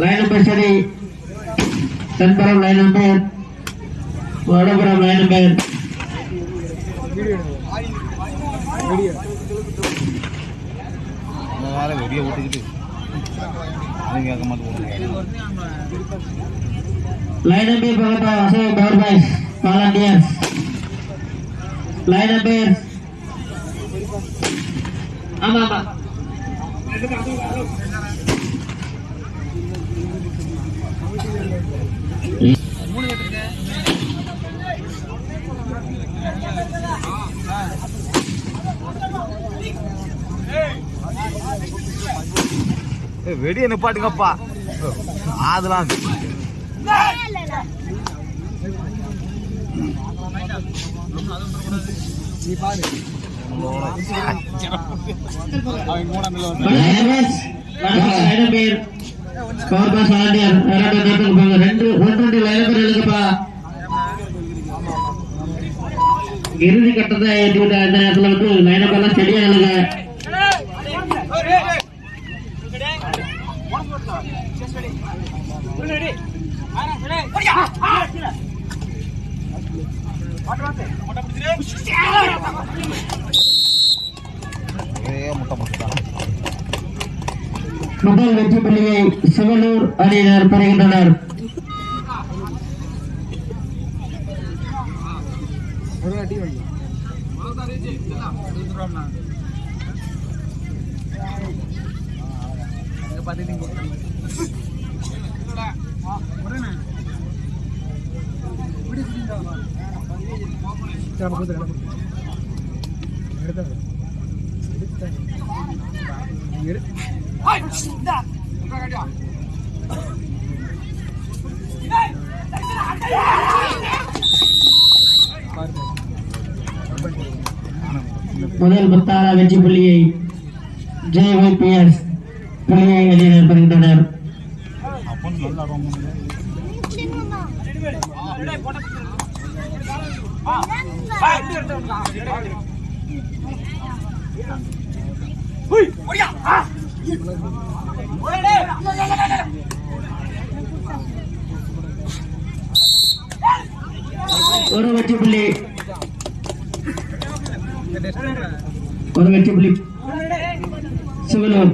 Line number சரி தென்புறம் line number வடபுறம் line number இந்த வேலை வெடியை விட்டுக்கிட்டு அதுவும் கேட்க மாட்டேன் லைன் நம்பர் பக்கத்தா வசதி power boys volunteers. Line up here. ஆமா ஆமா ஏய், வெடியை நிப்பாட்டுங்கப்பா அதெல்லாம் ரெண்டு நேரத்துக்கு போங்க ரெண்டு ஒன்று ரெண்டு லைன் நம்பர் எழுதுப்பா இறுதி கட்டத்தை ஏற்றிவிட்ட இந்த நேரத்தில் வந்து லைன் நம்பர்லாம் ஸ்டெடியா எழுதுங்க ஒரே முட்டை முட்டான் முதல் வெற்றி புள்ளியை சிவலூர் அணியினர் பெறுகின்றனர். முதல் முத்தான வெற்றி புள்ளியை ஜேஒய்பிஎஸ் புள்ளியை அணியினர் ஒரு வெற்றி புள்ளி ஒரு வெற்றி புள்ளி சிவனூர்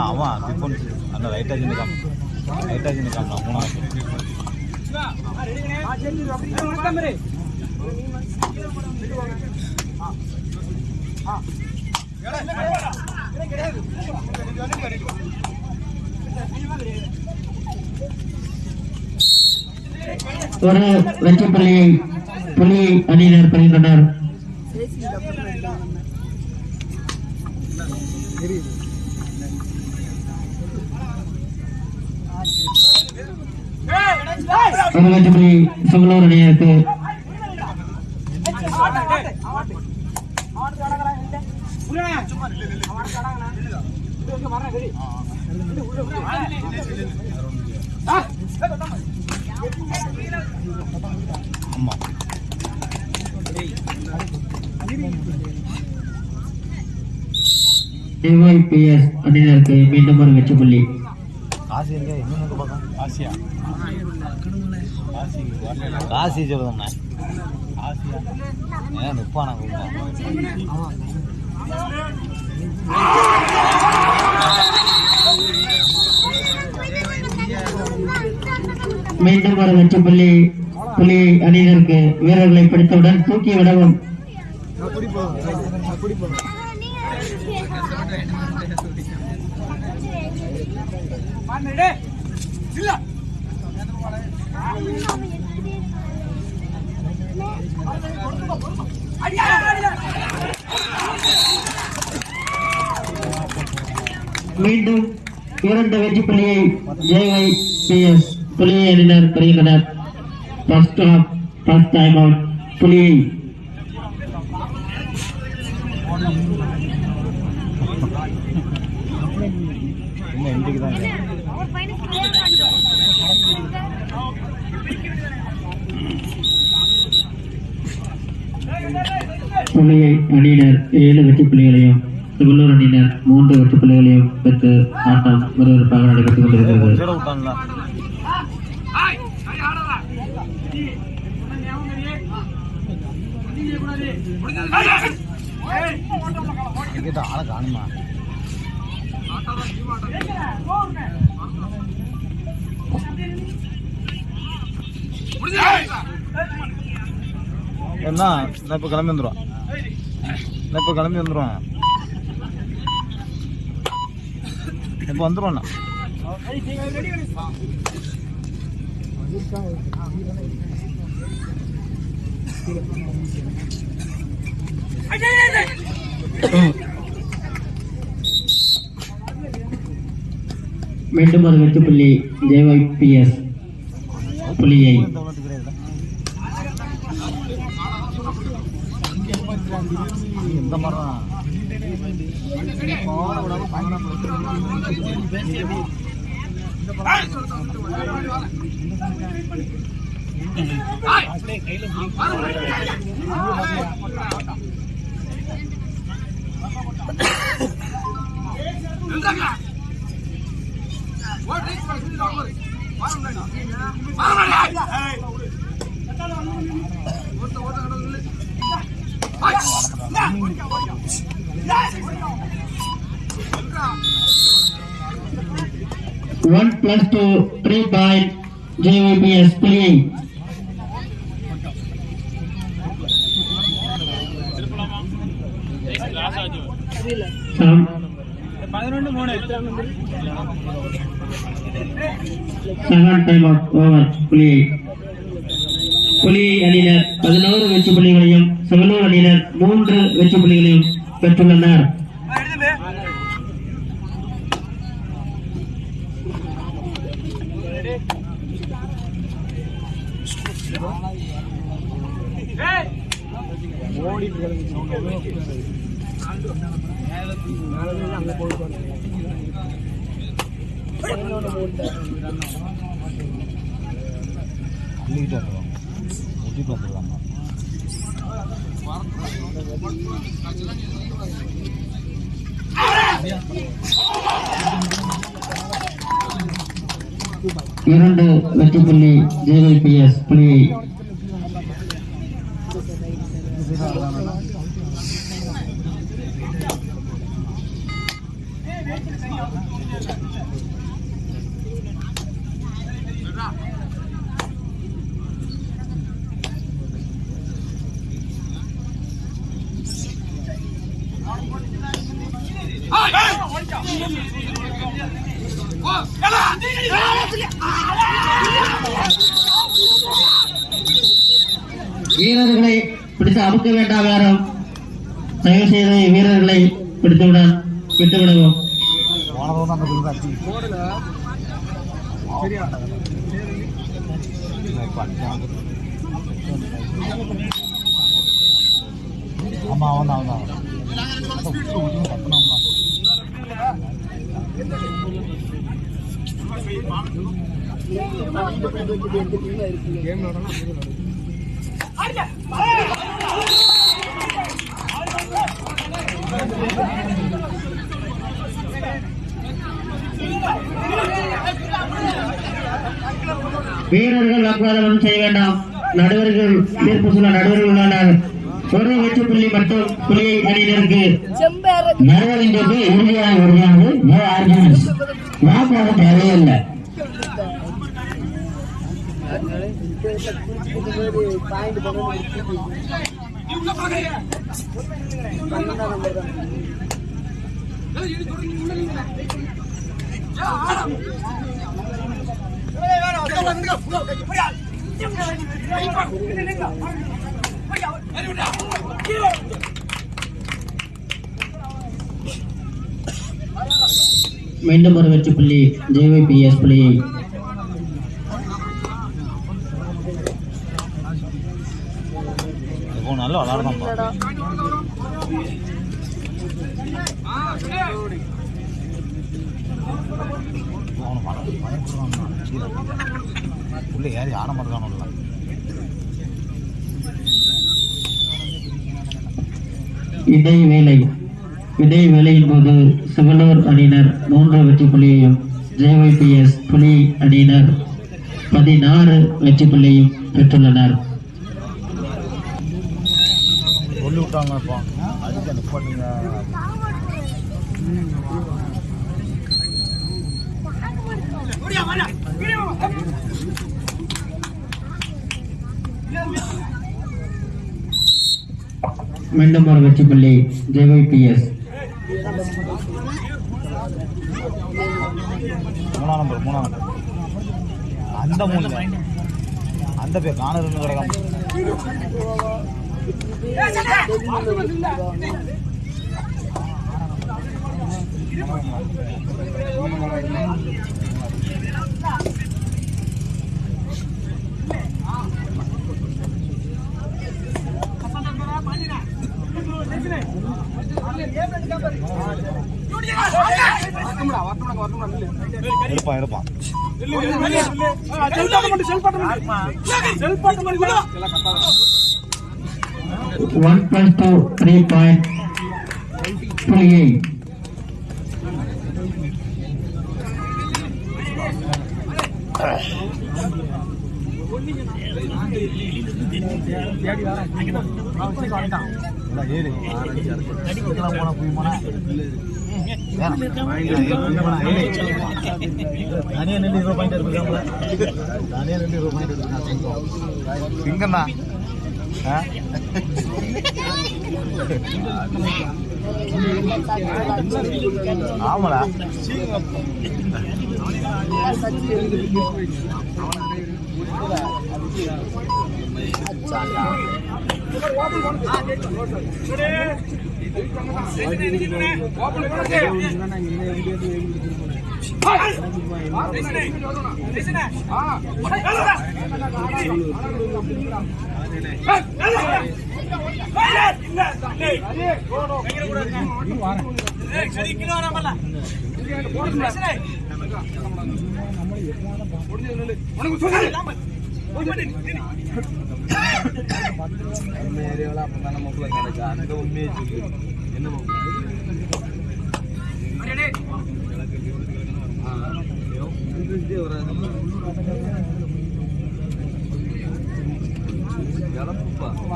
அவன் டிஃபன்ஸ் அந்த லைட்டாக சின்ன காம் லைட்டாக சின்ன காம் நான் மூணாவது ஒரு வெற்றி புள்ளியை புள்ளியை அணியினர் பெறுகின்றனர் ஒரு வெற்றி புள்ளி சிவனூர் அணியினருக்கு ஆமா டிஒய்பிஎஸ் அணியினருக்கு மீண்டும் ஒரு வெற்றி புள்ளி. காசி எங்க எங்க பார்க்கலாம் காசியா? காசி சொல்லுதண்ணா ஏன் நிப்பானா மீண்டும் ஒரு வெற்றி புள்ளி புள்ளி அணியினருக்கு வீரர்களை பிடித்தவுடன் தூக்கி விடவும். அடியா! மீண்டும் இரண்டு வெற்றி புள்ளியை ஜேஐ பி எஸ் புள்ளியை அணியினர் பெறுகின்றனர் first half first time out புள்ளியை. புள்ளியை அணியினர் ஏழு வெற்றி புள்ளிகளையும். உள்ளூர் அணியினர் மூன்று வெற்றி பிள்ளைகளையும் பெற்று ஆட்டம் விறுவிறுப்பாக நடைபெற்றுக் கொண்டிருக்கிறது. என்ன? இப்போ கிளம்பி வந்துடும் நான் இப்போ கிளம்பி வந்துடுவான் இப்போ வந்துடுவாண்ணா மீண்டும் ஒரு வெட்டு புள்ளி ஜேஒய் புள்ளியை. இந்த மாதிரி தான் ஒன் ஓட்ட One plus two, three by JVBS playing. Seven time of over play. புலியை அணியினர் பதினோரு வெற்றி புள்ளிகளையும் செவலூர் அணியினர் மூன்று வெற்றி புள்ளிகளையும் பெற்றுள்ளனர். அள்ளிக்கிட்டு ஊட்டிட்டு வந்துடலாமா இரண்டு வெற்றி புள்ளி ஜேஒய்பிஎஸ் புள்ளியை வீரர்களை பிடித்து அமுக்க வேண்டாம் யாரும். தயவு செய்து வீரர்களை பிடித்துவிட விட்டுவிடுவோம். போனதும் ஆமா அவன் தான் அவன் தான். அதான் வீரர்கள் அப்ராதம் செய்ய வேண்டாம். நடுவர்கள் தீர்ப்பு சொல்ல நடுவர்கள் உள்ளனர் ஒரு வெற்றி புள்ளி மட்டும் புள்ளியை அணியினருக்கு தீர்ப்பு இறுதியாக உறுதியானது நோ ஆர்குமெண்ட்ஸ் வாக்குவாதம் தேவையில்லை. மீண்டும் ஒரு வெற்றி புள்ளி ஜேவிபிஎஸ் புள்ளியை இடைவேளை இடைவேளையின் போது சிவலூர் அணியினர் மூன்று வெற்றி புள்ளியையும் ஜேஒய்பிஎஸ் புலி அணியினர் பதினாறு வெற்றி புள்ளியையும் பெற்றுள்ளனர் சொல்லி விட்டாங்க மீண்டும் ஒரு வெற்றி புள்ளி ஜேஒய்பிஎஸ் மூணாம் நம்பர் மூணாம் நம்பர். அந்த மூணு அந்த பேர் காணதுன்னு இருப்பான் இருப்பான் one plus two three point புள்ளியை இல்லை ஏழு அடிக்கலாம் போனா போய் போனா தனியா நின்று இருபது பாயிண்ட் தனியா நின்று இருபது பாயிண்ட் ஆமாடா. உனக்கு நம்ம ஏரியாவில் அப்போ தானே மக்கள் கிடைச்சா அந்த உண்மையை சொல்லு என்ன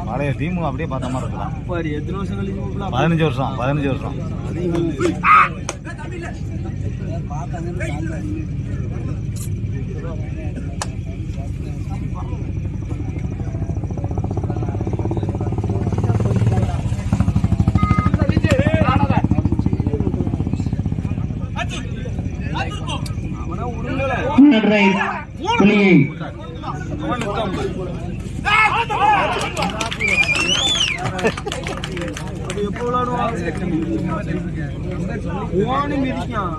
பழைய டீம் அப்படியே பார்த்த மாதிரி இருக்கலாம் எத்தனை வருஷம் கழிச்சு பதினஞ்சு வருஷம். பதினஞ்சு வருஷம். ரைட் புள்ளியை மிதிக்கான்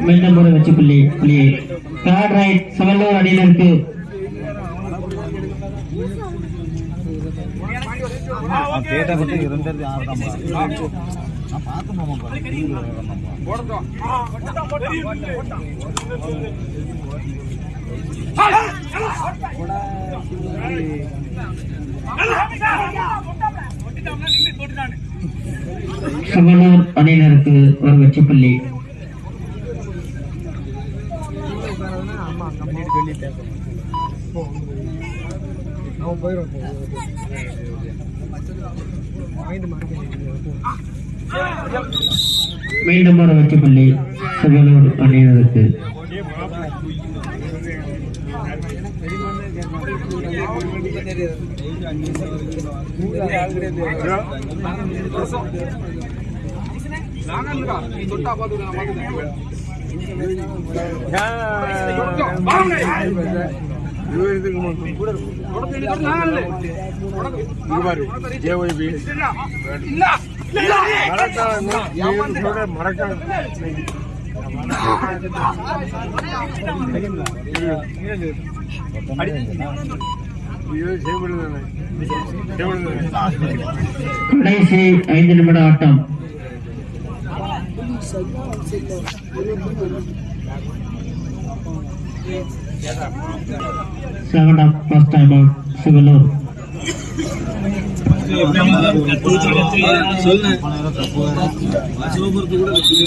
மீண்டும் ஒரு வெற்றி புள்ளி புள்ளியை தேர்ட் ரைட் செவல்லூர் அணியினருக்கு கேட்ட இருந்தது நான் பார்த்து செவல்லூர் அணியினருக்கு ஒரு வெற்றி புள்ளி. பண்ணிட்டு சொல்லி பேசணும். அவன் போயிடும் மீண்டும் ஒரு வெற்றிப்பள்ளி தொட்டா பார்த்து நான் செவல்லூர் அணியினருக்கு கடைசி ஐந்து நிமிட ஆட்டம். Second half first time out Sivalur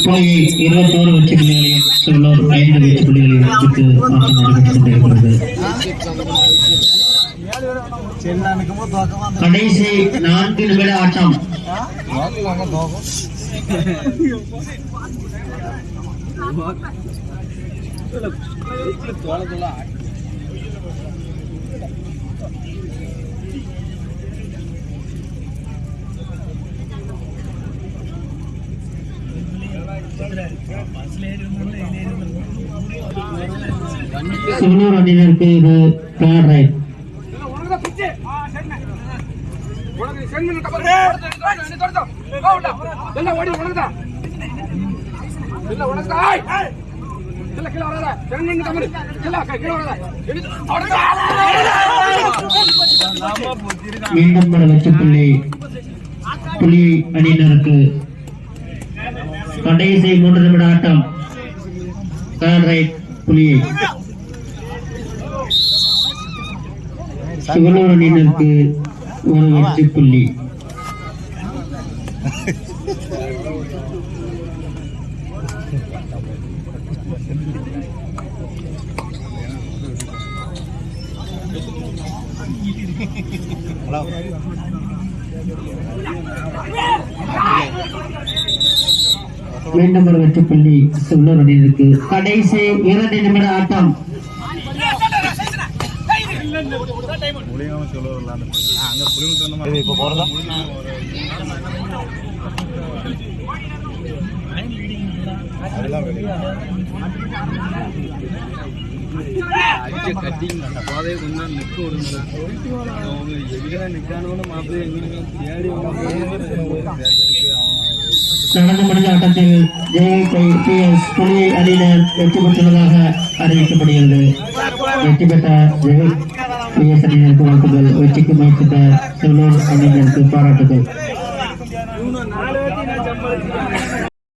புள்ளியை இருபத்தோரு வெற்றி புள்ளிகளையும் சிவலூர் ஐந்து வெற்றி புள்ளிகளையும் ஆட்டம் நடைபெற்றுக் கொண்டிருக்கிறது. கடைசி நான்கு நிமிட ஆட்டம். தோக்குவாங்க தோக்கும் சிவலூர் அணியினருக்கு இது தேர்ட் ரைட் மீண்டும் ஒரு வெற்றி புள்ளி. புலி அணியினருக்கு கடைசி மூன்று நிமிட ஆட்டம். புலி சிவனூர் அணியினருக்கு ஒரு வெற்றி புள்ளி. மீண்டும் ஒரு வெற்றி புள்ளி சிவலூர் அணியினருக்கு கடைசி இரண்டு நிமிட ஆட்டம். இப்போ போறதா? கட்டிங் அந்த பாதையை கொஞ்சம் நிற்க விடுங்க அவங்க எங்கே நிற்கானோன்னு மாப்பிள்ளை எங்கே தேடி நடந்து முடிந்த ஆட்டத்தில் பி எஸ் புலியை அணியினர் வெற்றி பெற்றுள்ளதாக அறிவிக்கப்படுகிறது. வெற்றி பெற்ற ஜெய பி எஸ் அணியினருக்கு வாழ்த்துக்கள். வெற்றிக்கு முயற்சித்த செல்லூர் அணியினருக்கு பாராட்டுகள்